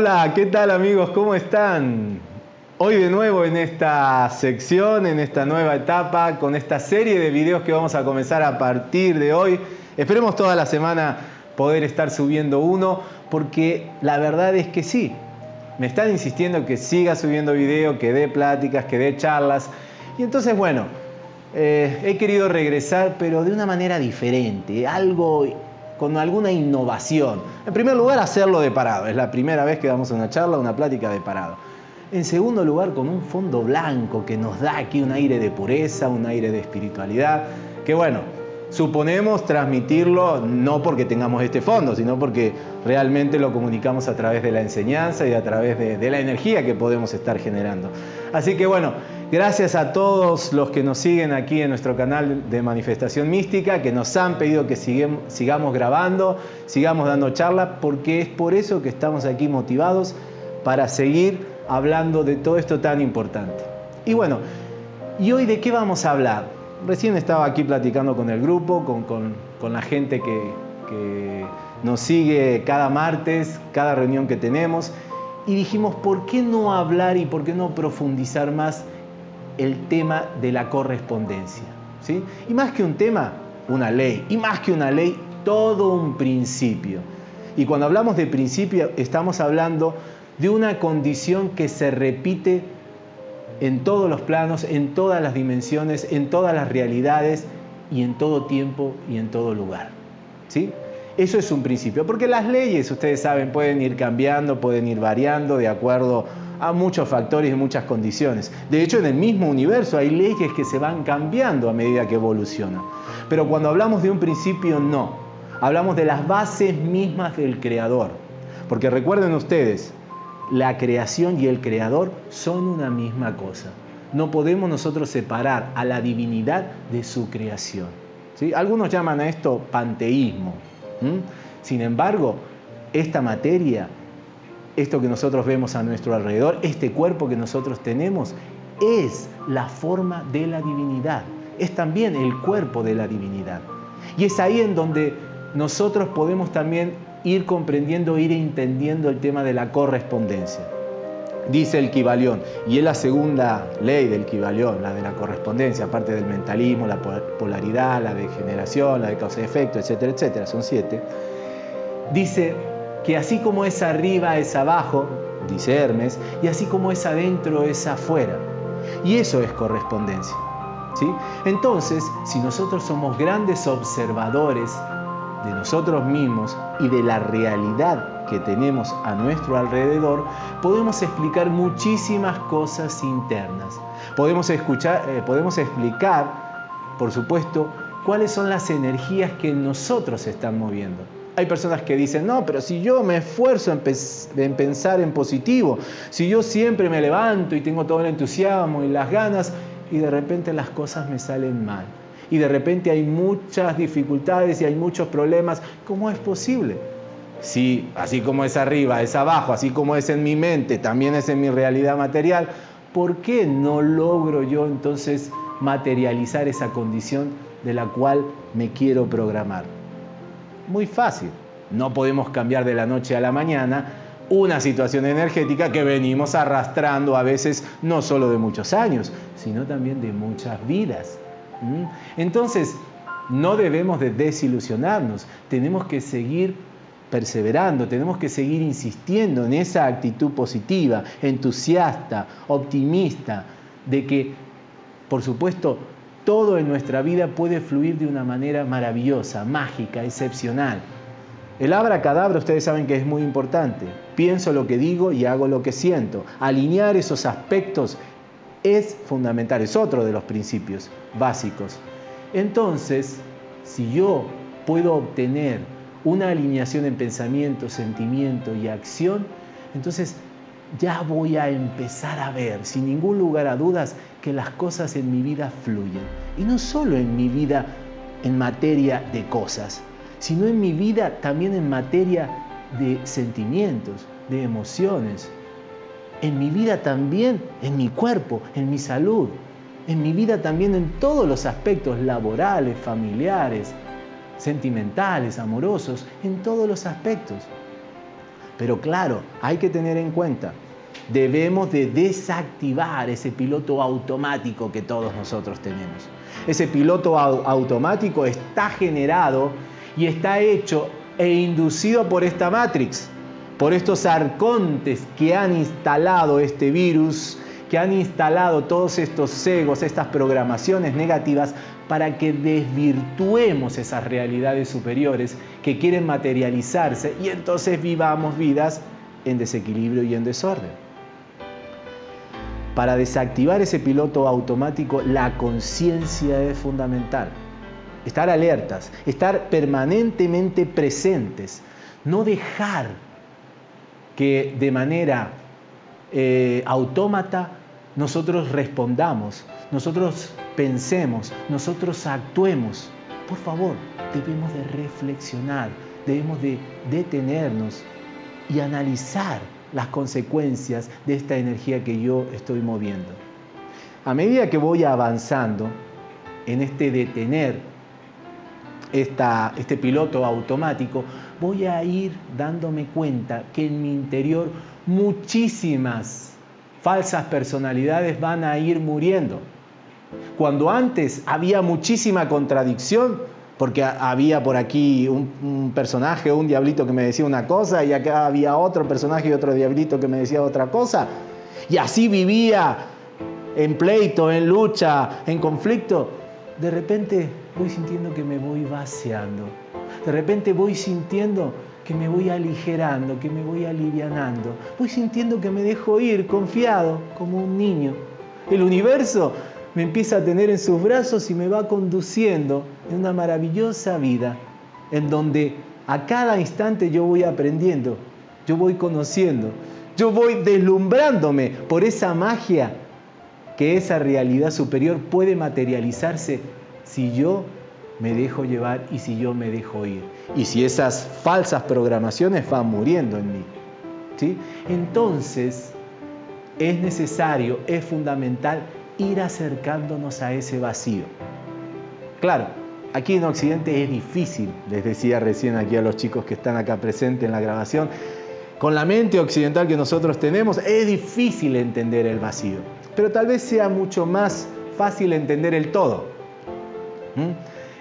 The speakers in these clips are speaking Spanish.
Hola, ¿qué tal amigos? ¿Cómo están? Hoy de nuevo en esta sección, en esta nueva etapa, con esta serie de videos que vamos a comenzar a partir de hoy. Esperemos toda la semana poder estar subiendo uno, porque la verdad es que sí, me están insistiendo que siga subiendo video, que dé pláticas, que dé charlas. Y entonces, bueno, eh, he querido regresar, pero de una manera diferente, algo con alguna innovación. En primer lugar, hacerlo de parado. Es la primera vez que damos una charla, una plática de parado. En segundo lugar, con un fondo blanco que nos da aquí un aire de pureza, un aire de espiritualidad, que bueno, suponemos transmitirlo no porque tengamos este fondo, sino porque realmente lo comunicamos a través de la enseñanza y a través de, la energía que podemos estar generando. Así que bueno, gracias a todos los que nos siguen aquí en nuestro canal de Manifestación Mística, que nos han pedido que sigamos grabando, sigamos dando charla, porque es por eso que estamos aquí motivados para seguir hablando de todo esto tan importante. Y bueno, ¿y hoy de qué vamos a hablar? Recién estaba aquí platicando con el grupo, con, la gente que, que, nos sigue cada martes, cada reunión que tenemos, y dijimos, ¿por qué no hablar y por qué no profundizar más el tema de la correspondencia? ¿sí? Y más que un tema, una ley, y más que una ley, todo un principio. Y cuando hablamos de principio, estamos hablando de una condición que se repite en todos los planos, en todas las dimensiones, en todas las realidades y en todo tiempo y en todo lugar. ¿Sí? Eso es un principio, porque las leyes, ustedes saben, pueden ir cambiando, pueden ir variando de acuerdo a muchos factores y muchas condiciones. De hecho, en el mismo universo hay leyes que se van cambiando a medida que evolucionan. Pero cuando hablamos de un principio, no. Hablamos de las bases mismas del creador. Porque recuerden ustedes, la creación y el creador son una misma cosa. No podemos nosotros separar a la divinidad de su creación. ¿sí? Algunos llaman a esto panteísmo. Sin embargo, esta materia, esto que nosotros vemos a nuestro alrededor, este cuerpo que nosotros tenemos, es la forma de la divinidad. Es también el cuerpo de la divinidad. Y es ahí en donde nosotros podemos también ir comprendiendo, ir entendiendo el tema de la correspondencia. Dice el Kibalión, y es la segunda ley del Kibalión, la de la correspondencia, aparte del mentalismo, la polaridad, la degeneración, la de causa y efecto, etcétera, etcétera, son siete. Dice que así como es arriba es abajo, dice Hermes, y así como es adentro es afuera. Y eso es correspondencia. ¿sí? Entonces, si nosotros somos grandes observadores de nosotros mismos y de la realidad que tenemos a nuestro alrededor, podemos explicar muchísimas cosas internas. Podemos, escuchar, eh, podemos explicar, por supuesto, cuáles son las energías que nosotros están moviendo. Hay personas que dicen, no, pero si yo me esfuerzo en, pensar en positivo, si yo siempre me levanto y tengo todo el entusiasmo y las ganas, y de repente las cosas me salen mal y de repente hay muchas dificultades y hay muchos problemas, ¿cómo es posible? Si así como es arriba, es abajo, así como es en mi mente, también es en mi realidad material, ¿por qué no logro yo entonces materializar esa condición de la cual me quiero programar? Muy fácil. No podemos cambiar de la noche a la mañana una situación energética que venimos arrastrando a veces no solo de muchos años, sino también de muchas vidas. ¿Mm? Entonces, no debemos de desilusionarnos, tenemos que seguir perseverando, tenemos que seguir insistiendo en esa actitud positiva, entusiasta, optimista, de que, por supuesto, todo en nuestra vida puede fluir de una manera maravillosa, mágica, excepcional. El abracadabra, ustedes saben que es muy importante. Pienso lo que digo y hago lo que siento. Alinear esos aspectos es fundamental, es otro de los principios básicos. Entonces, si yo puedo obtener una alineación en pensamiento, sentimiento y acción, entonces ya voy a empezar a ver, sin ningún lugar a dudas, que las cosas en mi vida fluyen. Y no solo en mi vida en materia de cosas, sino en mi vida también en materia de sentimientos, de emociones, en mi vida también, en mi cuerpo, en mi salud, en mi vida también en todos los aspectos laborales, familiares, sentimentales, amorosos, en todos los aspectos. Pero claro, hay que tener en cuenta, debemos de desactivar ese piloto automático que todos nosotros tenemos. Ese piloto automático está generado y está hecho e inducido por esta Matrix, por estos arcontes que han instalado este virus, que han instalado todos estos egos, estas programaciones negativas para que desvirtuemos esas realidades superiores que quieren materializarse y entonces vivamos vidas en desequilibrio y en desorden. Para desactivar ese piloto automático, la conciencia es fundamental. Estar alertas, estar permanentemente presentes, no dejar que de manera eh, autómata nosotros respondamos, nosotros pensemos, nosotros actuemos. Por favor, debemos de reflexionar, debemos de detenernos y analizar las consecuencias de esta energía que yo estoy moviendo. A medida que voy avanzando en este detener esta, este piloto automático, voy a ir dándome cuenta que en mi interior muchísimas falsas personalidades van a ir muriendo. Cuando antes había muchísima contradicción, porque había por aquí un, personaje, un diablito que me decía una cosa, y acá había otro personaje y otro diablito que me decía otra cosa, y así vivía en pleito, en lucha, en conflicto, de repente voy sintiendo que me voy vaciando, de repente voy sintiendo que me voy aligerando, que me voy alivianando. Voy sintiendo que me dejo ir confiado como un niño. El universo me empieza a tener en sus brazos y me va conduciendo en una maravillosa vida en donde a cada instante yo voy aprendiendo, yo voy conociendo, yo voy deslumbrándome por esa magia que esa realidad superior puede materializarse si yo me dejo llevar y si yo me dejo ir. Y si esas falsas programaciones van muriendo en mí. ¿sí? Entonces es necesario, es fundamental ir acercándonos a ese vacío. Claro, aquí en Occidente es difícil, les decía recién aquí a los chicos que están acá presentes en la grabación, con la mente occidental que nosotros tenemos, es difícil entender el vacío, pero tal vez sea mucho más fácil entender el todo.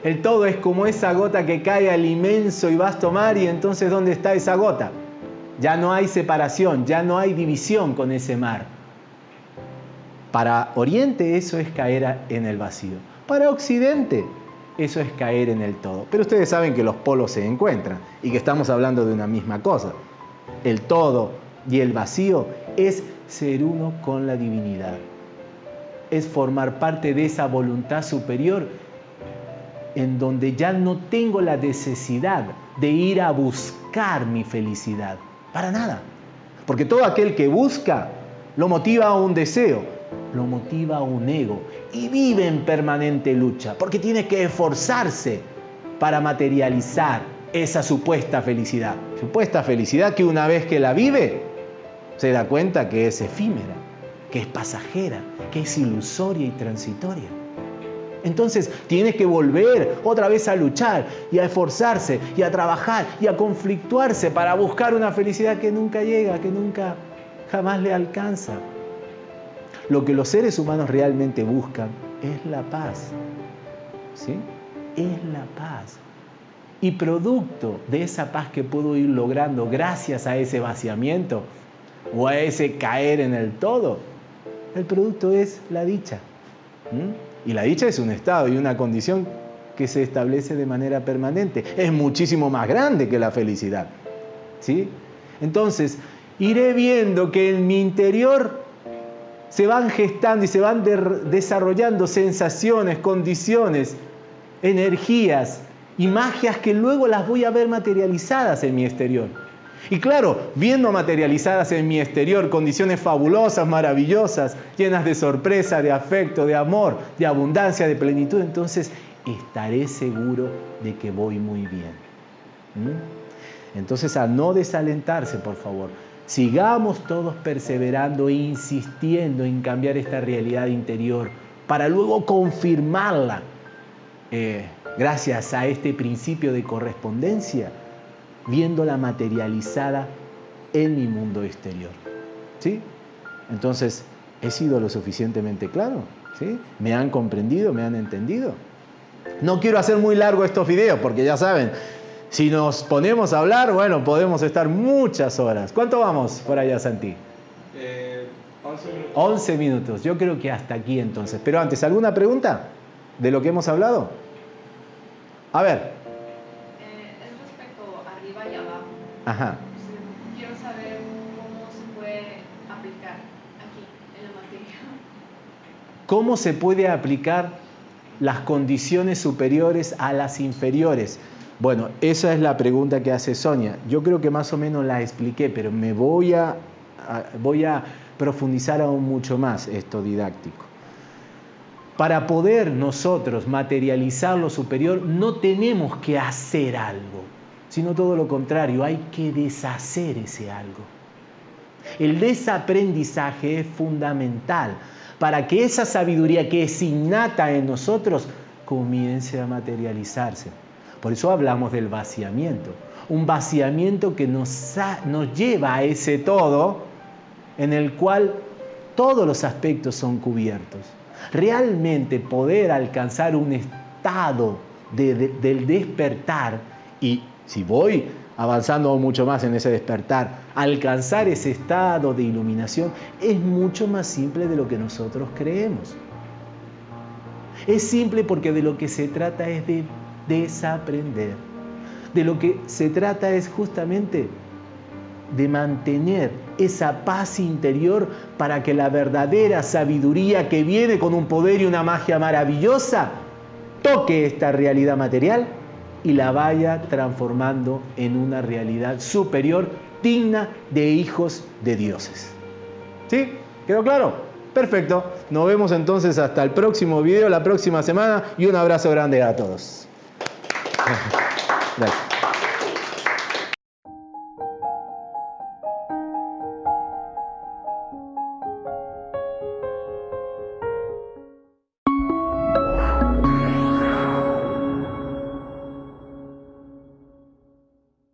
El todo es como esa gota que cae al inmenso y vasto mar y entonces ¿dónde está esa gota? Ya no hay separación, ya no hay división con ese mar. Para Oriente eso es caer en el vacío. Para Occidente eso es caer en el todo. Pero ustedes saben que los polos se encuentran y que estamos hablando de una misma cosa. El todo y el vacío es ser uno con la divinidad. Es formar parte de esa voluntad superior en donde ya no tengo la necesidad de ir a buscar mi felicidad. Para nada. Porque todo aquel que busca lo motiva a un deseo, lo motiva a un ego y vive en permanente lucha, porque tiene que esforzarse para materializar esa supuesta felicidad. Supuesta felicidad que una vez que la vive, se da cuenta que es efímera, que es pasajera, que es ilusoria y transitoria. Entonces tiene que volver otra vez a luchar y a esforzarse y a trabajar y a conflictuarse para buscar una felicidad que nunca llega, que nunca jamás le alcanza. Lo que los seres humanos realmente buscan es la paz. ¿Sí? Es la paz. Y producto de esa paz que puedo ir logrando gracias a ese vaciamiento o a ese caer en el todo, el producto es la dicha. Y la dicha es un estado y una condición que se establece de manera permanente. Es muchísimo más grande que la felicidad. ¿Sí? Entonces, iré viendo que en mi interior se van gestando y se van desarrollando sensaciones, condiciones, energías y magias que luego las voy a ver materializadas en mi exterior. Y claro, viendo materializadas en mi exterior condiciones fabulosas, maravillosas, llenas de sorpresa, de afecto, de amor, de abundancia, de plenitud, entonces estaré seguro de que voy muy bien. ¿Mm? Entonces a no desalentarse, por favor. Sigamos todos perseverando e insistiendo en cambiar esta realidad interior para luego confirmarla eh, gracias a este principio de correspondencia viéndola materializada en mi mundo exterior. ¿Sí? Entonces, ¿he sido lo suficientemente claro? ¿Sí? ¿Me han comprendido? ¿Me han entendido? No quiero hacer muy largo estos videos porque ya saben, si nos ponemos a hablar, bueno, podemos estar muchas horas. ¿Cuánto vamos por allá, Santi? Eh, 11 minutos. 11 minutos. Yo creo que hasta aquí entonces. Pero antes, ¿alguna pregunta de lo que hemos hablado? A ver. Ajá. Quiero saber cómo se puede aplicar aquí en la materia. ¿Cómo se puede aplicar las condiciones superiores a las inferiores? Bueno, esa es la pregunta que hace Sonia. Yo creo que más o menos la expliqué, pero me voy a, a- voy a profundizar aún mucho más esto didáctico. Para poder nosotros materializar lo superior no tenemos que hacer algo, sino todo lo contrario, hay que deshacer ese algo. El desaprendizaje es fundamental para que esa sabiduría que es innata en nosotros comience a materializarse. Por eso hablamos del vaciamiento. Un vaciamiento que nos, nos lleva a ese todo en el cual todos los aspectos son cubiertos. Realmente poder alcanzar un estado de- del despertar y si voy avanzando mucho más en ese despertar, alcanzar ese estado de iluminación es mucho más simple de lo que nosotros creemos. Es simple porque de lo que se trata es de desaprender. De lo que se trata es justamente de mantener esa paz interior para que la verdadera sabiduría que viene con un poder y una magia maravillosa toque esta realidad material y la vaya transformando en una realidad superior digna de hijos de dioses. ¿Sí? ¿Quedó claro? Perfecto. Nos vemos entonces hasta el próximo video, la próxima semana y un abrazo grande a todos. Gracias.